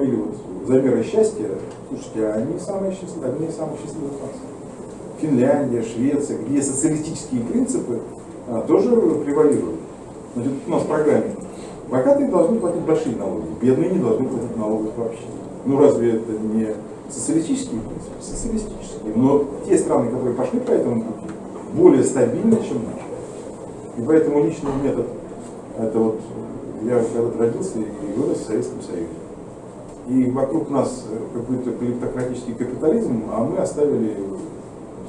приводили вот замеры счастья, слушайте, а они самые счастливые, одни из самых счастливых наций. Финляндия, Швеция, где социалистические принципы а, тоже превалируют. Значит, у нас в программе богатые должны платить большие налоги, бедные не должны платить налогов вообще. Ну разве это не социалистические принципы? Социалистические. Но те страны, которые пошли по этому пути, более стабильны, чем наши. И поэтому личный метод, это вот, я когда-то родился и вырос в Советском Союзе. И вокруг нас какой-то клептократический капитализм, а мы оставили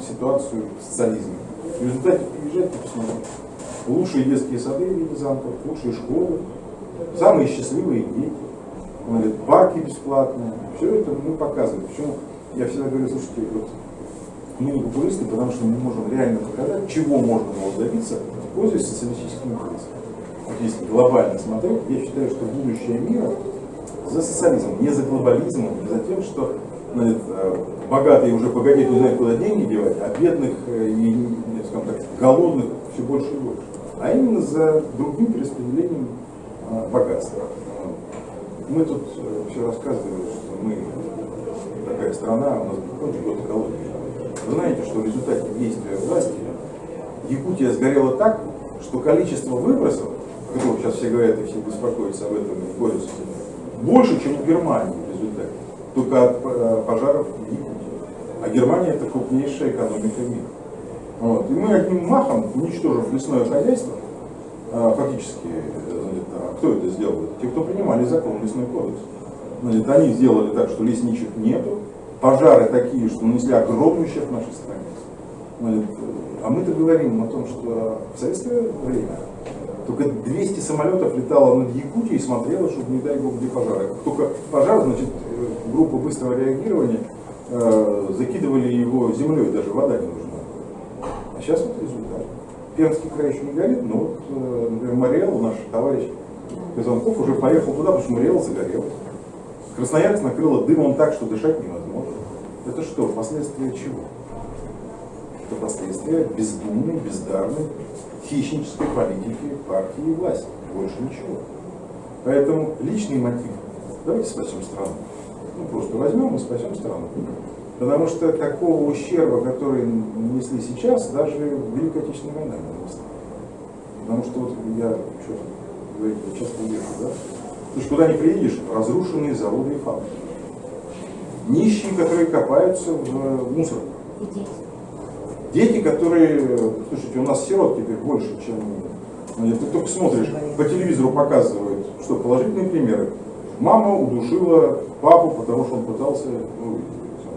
ситуацию социализма. В результате приезжайте посмотрите. Лучшие детские сады в виде замков, лучшие школы, самые счастливые дети, говорит, парки бесплатные. Все это мы показываем. Почему я всегда говорю, слушайте, вот мы не популисты, потому что мы можем реально показать, чего можно было добиться, пользуясь социалистическими принципами. Вот если глобально смотреть, я считаю, что будущее мира за социализмом, не за глобализмом, не за тем, что значит, э, богатые уже погодить не куда деньги девать, а бедных э, и, скажем так, голодных все больше и больше. А именно за другим перераспределением э, богатства. Мы тут все рассказывали, что мы такая страна, у нас очень год экологии. Вы знаете, что в результате действия власти Якутия сгорела так, что количество выбросов, о сейчас все говорят и все беспокоятся об этом и борются с этим, больше, чем в Германии в результате. Только от э, пожаров в Якутии. А Германия это крупнейшая экономика мира. Вот. И мы одним махом, уничтожив лесное хозяйство, э, фактически, значит, а кто это сделал? Те, кто принимали закон лесной кодекс. Значит, они сделали так, что лесничек нету, пожары такие, что нанесли огромный ущерб нашей стране. Значит, а мы-то говорим о том, что в советское время только 200 самолетов летало над Якутией и смотрело, чтобы не дай бог где пожары. Только пожар, значит, группа быстрого реагирования э, закидывали его землей, даже вода не нужна. А сейчас вот результат. Пермский край еще не горит, но вот, э, например, Мариэл, наш товарищ Казанков, уже поехал туда, потому что Мариэл загорел. Красноярск накрыло дымом так, что дышать невозможно. Это что, последствия чего? Это последствия бездумной, бездарной, хищнической политики партии и власти. Больше ничего. Поэтому личный мотив. Давайте спасем страну. Ну, просто возьмем и спасем страну. Потому что такого ущерба, который нанесли сейчас, даже Великая Отечественная война не нанесла. Потому что вот я, что говорить, часто езжу, да? То есть куда не приедешь, разрушенные заводы и фабрики. Нищие, которые копаются в мусорах. Дети, которые, слушайте, у нас сирот теперь больше, чем... Ну, ты только смотришь, по телевизору показывают, что положительные примеры. Мама удушила папу, потому что он пытался ну,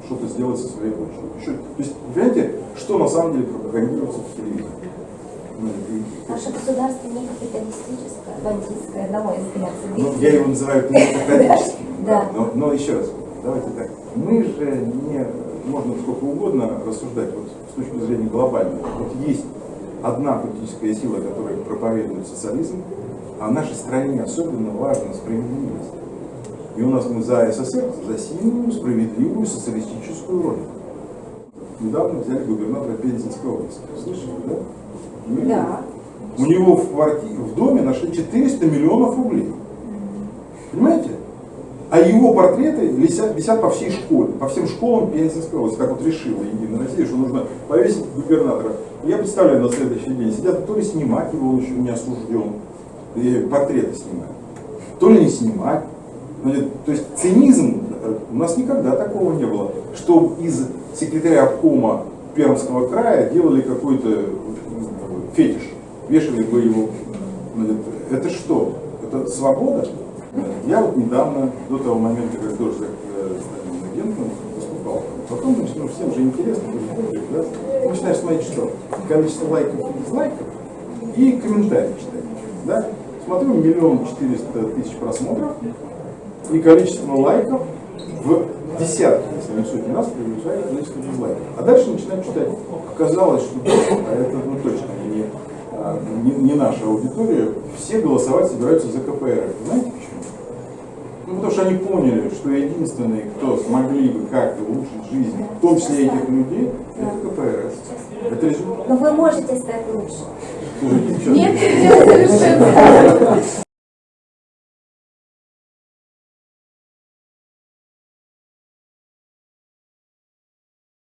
что-то сделать со своей дочерью. Еще, то есть, понимаете, что на самом деле пропагандируется по телевизору? Ну, Наше государство не капиталистическое, бандитское, на мой взгляд. Ну, я его называю демократическим. да. Но, но еще раз, давайте так. Мы же не, можно сколько угодно рассуждать вот, с точки зрения глобальной. Вот есть одна политическая сила, которая проповедует социализм, а в нашей стране особенно важна справедливость. И у нас мы за СССР, за сильную, справедливую социалистическую родину. Недавно взяли губернатора Пензенской области. Слышали, да? Мы, да. У него в, квартире, в доме нашли 400 миллионов рублей. Понимаете? А его портреты висят, висят по всей школе, по всем школам Пензенской области. Так вот решила Единая Россия, что нужно повесить губернатора. Я представляю на следующий день, сидят, то ли снимать его, он еще не осужден, и портреты снимать, то ли не снимать. То есть цинизм, у нас никогда такого не было, что из секретаря обкома Пермского края делали какой-то фетиш, вешали бы его. Это что? Это свобода? Я вот недавно, до того момента, как тоже стал агентом, выступал. Потом ну, всем же интересно, да? начинаешь смотреть, что количество лайков и дизлайков и комментарии читать. Да? Смотрю, миллион четыреста тысяч просмотров, и количество лайков в десятки, если не сотни раз, превышает количество дизлайков. А дальше начинать читать. Оказалось, что а это ну, точно не, а, не, не наша аудитория, все голосовать собираются за КПР. Знаете? Ну, потому что они поняли, что единственные, кто смогли бы как-то улучшить жизнь, в том числе этих людей, это КПРС. Это результат. Но вы можете стать лучше. Нет, нет, совершенно.